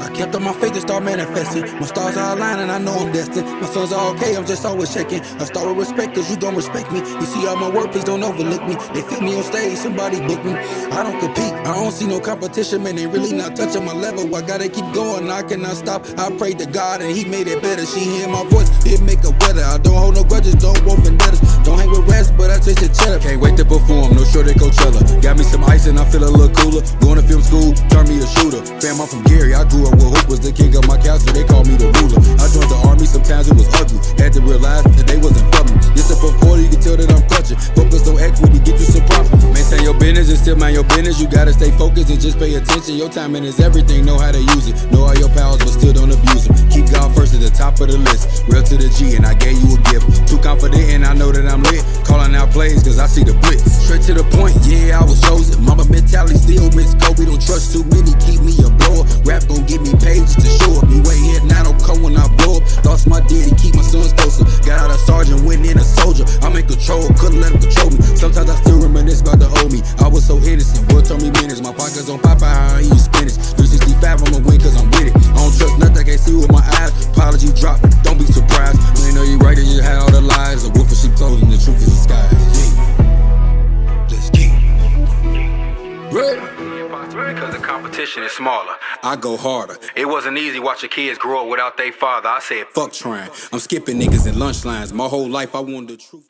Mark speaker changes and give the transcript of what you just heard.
Speaker 1: I kept on my faith and start manifesting. My stars are aligning, and I know I'm destined. My sons are okay, I'm just always checking. I start with respect, cause you don't respect me. You see all my work, please don't overlook me. They feel me on stage, somebody book me. I don't compete, I don't see no competition, man. They really not touching my level. I gotta keep going, I cannot stop. I pray to God and He made it better. She hear my voice, it make her weather. I don't hold no grudges, don't want vendettas. Me some ice and I feel a little cooler. Going to film school, turn me a shooter. Fam, I'm from Gary, I grew up with Hoop was the king of my castle, they call me the ruler. I joined the army, sometimes it was ugly. Had to realize that they wasn't for me. This a fourth quarter, you can tell that I'm clutching. Focus on equity, get you some profit. Maintain your business and still mind your business. You gotta stay focused and just pay attention. Your timing is everything, know how to use it. Know all your powers, but still don't abuse them. Keep God first at the top of the list. Real to the G, and I gave you a gift. See the blitz. Straight to the point, yeah, I was chosen. Mamba mentality still miss Kobe. Don't trust too many, keep me a blower. Rap gon' give me pages to show up. Me way here, now don't come when I blow up. Lost my daddy, keep my sons closer. Got out a sergeant, went in a soldier. I'm in control, couldn't let him control me. Sometimes I still reminisce about the old me. I was so innocent, world told me minutes. My pockets on Popeye, I eat spinach. 365, I'ma win
Speaker 2: Because the competition is smaller.
Speaker 1: I go harder.
Speaker 2: It wasn't easy watching kids grow up without their father. I said,
Speaker 1: Fuck trying. I'm skipping niggas in lunch lines. My whole life I wanted the truth.